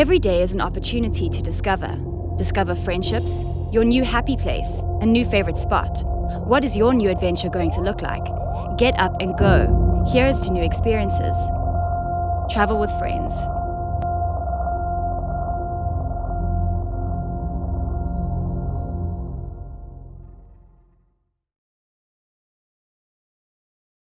Every day is an opportunity to discover. Discover friendships, your new happy place, a new favorite spot. What is your new adventure going to look like? Get up and go. Here's to new experiences. Travel with friends.